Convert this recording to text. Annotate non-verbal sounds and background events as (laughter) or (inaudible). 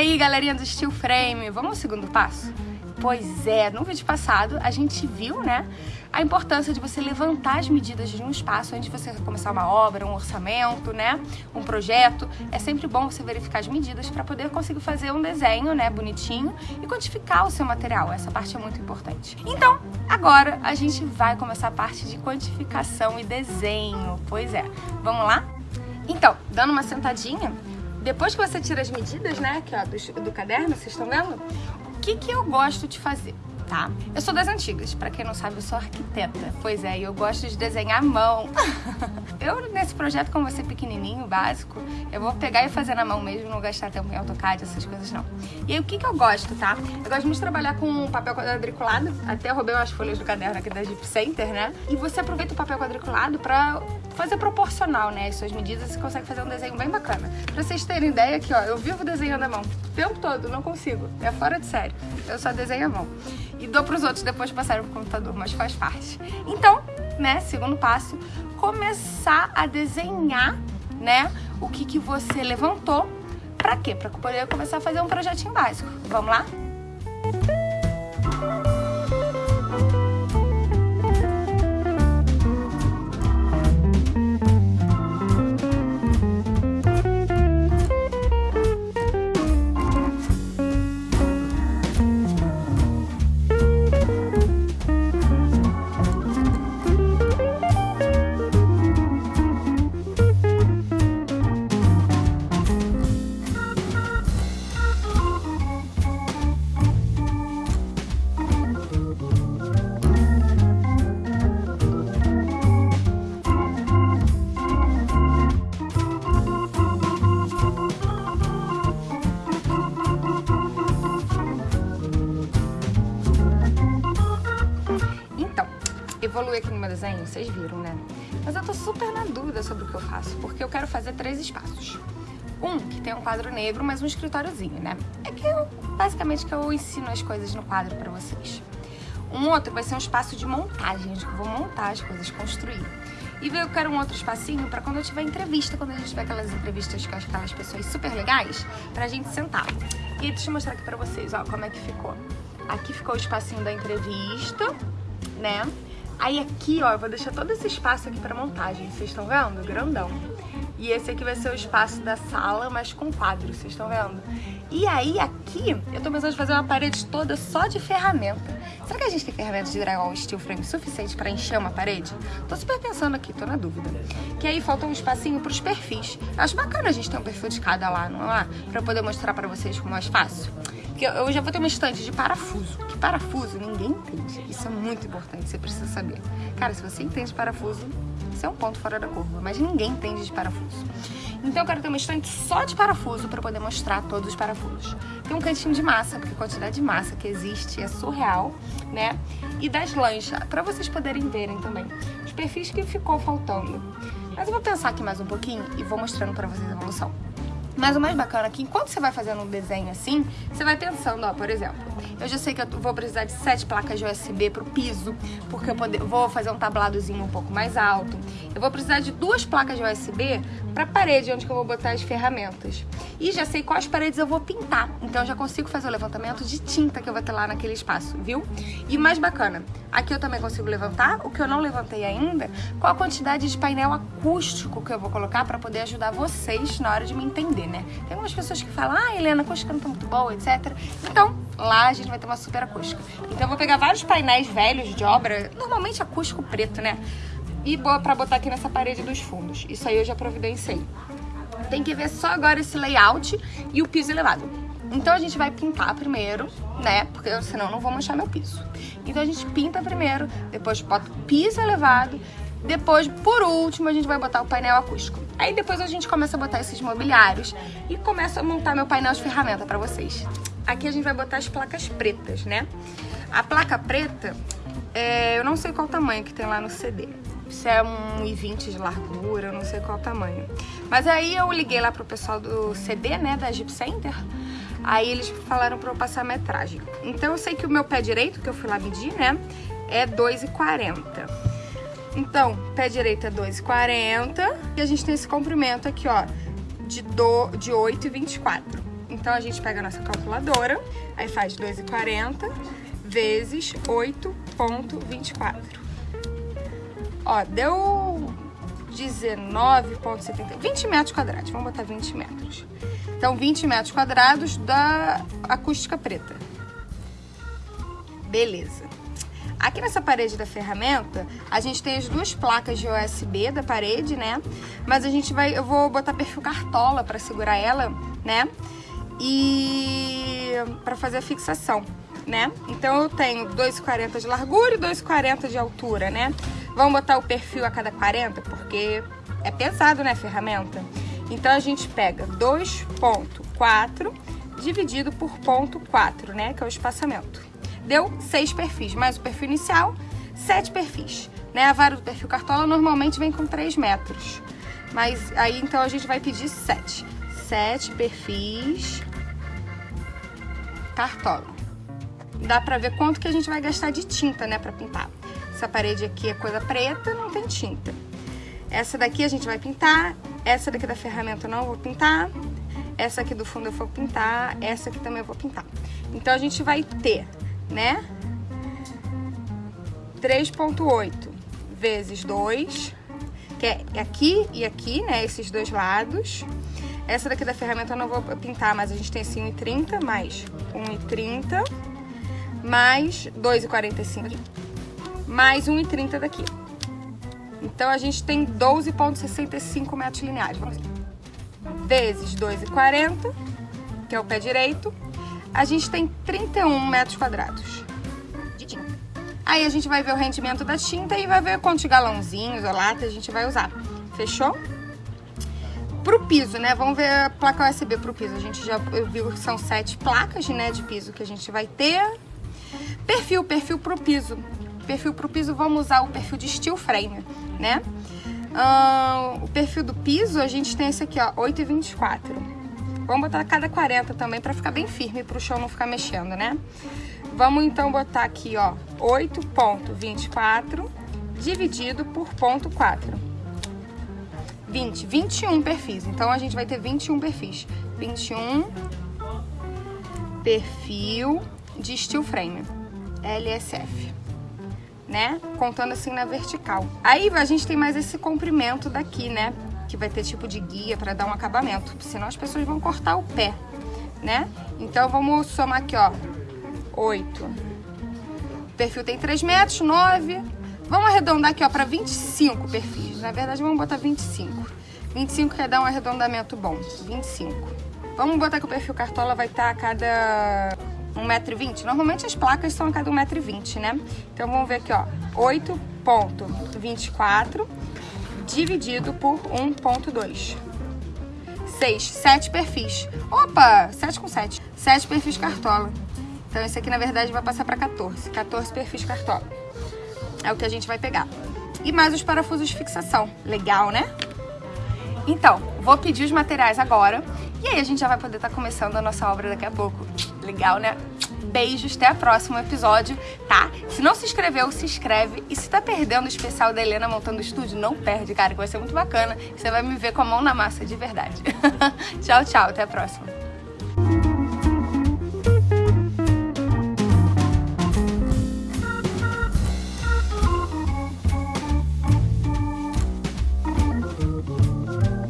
aí, galerinha do Steel Frame, vamos ao segundo passo? Pois é, no vídeo passado a gente viu, né, a importância de você levantar as medidas de um espaço antes de você começar uma obra, um orçamento, né, um projeto. É sempre bom você verificar as medidas para poder conseguir fazer um desenho, né, bonitinho e quantificar o seu material. Essa parte é muito importante. Então, agora a gente vai começar a parte de quantificação e desenho. Pois é, vamos lá? Então, dando uma sentadinha, depois que você tira as medidas, né, aqui ó, do, do caderno, vocês estão vendo? O que que eu gosto de fazer? Tá. Eu sou das antigas, pra quem não sabe, eu sou arquiteta. Pois é, eu gosto de desenhar à mão. (laughs) eu, nesse projeto, como você pequenininho, básico, eu vou pegar e fazer na mão mesmo, não gastar tempo em AutoCAD, essas coisas não. E aí, o que que eu gosto, tá? Eu gosto muito de trabalhar com papel quadriculado, até roubei umas folhas do caderno aqui da Jeep Center, né? E você aproveita o papel quadriculado pra fazer proporcional, né, as suas medidas, você consegue fazer um desenho bem bacana. Pra vocês terem ideia aqui, ó, eu vivo desenhando à mão. O tempo todo, não consigo. É fora de série. Eu só desenho à mão. E dou pros outros depois de passarem pro computador, mas faz parte. Então, né, segundo passo, começar a desenhar, né, o que que você levantou. Pra quê? Pra poder começar a fazer um projetinho básico. Vamos lá? Evoluir aqui no meu desenho, vocês viram, né? Mas eu tô super na dúvida sobre o que eu faço, porque eu quero fazer três espaços. Um, que tem um quadro negro, mas um escritóriozinho, né? É que eu, basicamente, que eu ensino as coisas no quadro pra vocês. Um outro vai ser um espaço de montagem, onde eu vou montar as coisas, construir. E eu quero um outro espacinho pra quando eu tiver entrevista, quando a gente tiver aquelas entrevistas com aquelas pessoas super legais, pra gente sentar. E deixa eu mostrar aqui pra vocês, ó, como é que ficou. Aqui ficou o espacinho da entrevista, né? Aí aqui, ó, eu vou deixar todo esse espaço aqui pra montagem, vocês estão vendo? Grandão. E esse aqui vai ser o espaço da sala, mas com quadros, vocês estão vendo? E aí aqui, eu tô pensando em fazer uma parede toda só de ferramenta. Será que a gente tem ferramentas de drywall steel frame suficiente pra encher uma parede? Tô super pensando aqui, tô na dúvida. Que aí falta um espacinho pros perfis. Eu acho bacana a gente ter um perfil de cada lá, não é? Pra eu poder mostrar pra vocês como é mais fácil. Porque eu já vou ter uma estante de parafuso. Que parafuso ninguém entende. Isso é muito importante, você precisa saber. Cara, se você entende de parafuso, isso é um ponto fora da curva. Mas ninguém entende de parafuso. Então eu quero ter uma estante só de parafuso para poder mostrar todos os parafusos. Tem um cantinho de massa, porque a quantidade de massa que existe é surreal, né? E das lanchas, para vocês poderem verem também os perfis que ficou faltando. Mas eu vou pensar aqui mais um pouquinho e vou mostrando para vocês a evolução. Mas o mais bacana é que enquanto você vai fazendo um desenho assim, você vai pensando, ó, por exemplo, eu já sei que eu vou precisar de sete placas de USB pro piso, porque eu poder, vou fazer um tabladozinho um pouco mais alto. Eu vou precisar de duas placas de USB pra parede, onde eu vou botar as ferramentas. E já sei quais paredes eu vou pintar, então eu já consigo fazer o levantamento de tinta que eu vou ter lá naquele espaço, viu? E mais bacana, aqui eu também consigo levantar, o que eu não levantei ainda, qual a quantidade de painel acústico que eu vou colocar pra poder ajudar vocês na hora de me entender, né? Tem algumas pessoas que falam, ah, Helena, a acústica não tá muito boa, etc. Então, lá a gente vai ter uma super acústica. Então eu vou pegar vários painéis velhos de obra, normalmente acústico preto, né? E pra botar aqui nessa parede dos fundos. Isso aí eu já providenciei. Tem que ver só agora esse layout e o piso elevado. Então a gente vai pintar primeiro, né? Porque senão eu não vou manchar meu piso. Então a gente pinta primeiro, depois bota o piso elevado, depois, por último, a gente vai botar o painel acústico. Aí depois a gente começa a botar esses mobiliários e começa a montar meu painel de ferramenta pra vocês. Aqui a gente vai botar as placas pretas, né? A placa preta, é, eu não sei qual tamanho que tem lá no CD. Se é 1,20 de largura, eu não sei qual tamanho. Mas aí eu liguei lá pro pessoal do CD, né, da Jeep Center. Aí eles falaram pra eu passar a metragem. Então eu sei que o meu pé direito, que eu fui lá medir, né, é 2,40. Então, pé direito é 2,40 e a gente tem esse comprimento aqui, ó, de, de 8,24. Então a gente pega a nossa calculadora, aí faz 2,40 vezes 8,24. Ó, deu 19,70, 20 metros quadrados, vamos botar 20 metros. Então, 20 metros quadrados da acústica preta. Beleza. Aqui nessa parede da ferramenta, a gente tem as duas placas de USB da parede, né? Mas a gente vai, eu vou botar perfil cartola para segurar ela, né? E para fazer a fixação, né? Então eu tenho 2,40 de largura e 2,40 de altura, né? Vamos botar o perfil a cada 40, porque é pesado, né, ferramenta? Então, a gente pega 2.4 dividido por ponto 4, né, que é o espaçamento. Deu 6 perfis, mais o perfil inicial, 7 perfis. Né? A vara do perfil cartola normalmente vem com 3 metros. Mas aí, então, a gente vai pedir 7. 7 perfis cartola. Dá pra ver quanto que a gente vai gastar de tinta, né, pra pintar. Essa parede aqui é coisa preta, não tem tinta. Essa daqui a gente vai pintar, essa daqui da ferramenta eu não vou pintar, essa aqui do fundo eu vou pintar, essa aqui também eu vou pintar. Então a gente vai ter, né, 3.8 vezes 2, que é aqui e aqui, né, esses dois lados. Essa daqui da ferramenta eu não vou pintar, mas a gente tem assim 1,30 mais 1,30 mais 2,45 mais 1,30 daqui. Então, a gente tem 12,65 metros lineares. Vezes 2,40, que é o pé direito, a gente tem 31 metros quadrados de tinta. Aí a gente vai ver o rendimento da tinta e vai ver quantos galãozinhos ou lata a gente vai usar. Fechou? Pro piso, né? Vamos ver a placa USB pro piso. A gente já viu que são sete placas, né, de piso que a gente vai ter. Perfil, perfil pro piso perfil para o piso, vamos usar o perfil de steel frame, né? O perfil do piso, a gente tem esse aqui, ó, 8,24. Vamos botar cada 40 também para ficar bem firme, para o chão não ficar mexendo, né? Vamos então botar aqui, ó, 8,24 dividido por ponto 4. 20, 21 perfis. Então, a gente vai ter 21 perfis. 21 perfil de steel frame, LSF né? Contando assim na vertical. Aí a gente tem mais esse comprimento daqui, né? Que vai ter tipo de guia para dar um acabamento, senão as pessoas vão cortar o pé, né? Então vamos somar aqui, ó, 8. O perfil tem 3 metros, 9. Vamos arredondar aqui, ó, para 25 perfis. Na verdade, vamos botar 25. 25 quer dar um arredondamento bom. 25. Vamos botar que o perfil cartola vai estar a cada 1,20m. Normalmente as placas são a cada 1,20m, né? Então vamos ver aqui, ó. 8,24 dividido por 1,2. 6, 7 perfis. Opa, 7 com 7. 7 perfis cartola. Então esse aqui, na verdade, vai passar para 14. 14 perfis cartola. É o que a gente vai pegar. E mais os parafusos de fixação. Legal, né? Então, vou pedir os materiais agora. E aí a gente já vai poder estar tá começando a nossa obra daqui a pouco. Legal, né? Beijos, até o próximo episódio, tá? Se não se inscreveu, se inscreve. E se tá perdendo o especial da Helena montando o estúdio, não perde, cara, que vai ser muito bacana. Você vai me ver com a mão na massa de verdade. (laughs) tchau, tchau, até a próxima.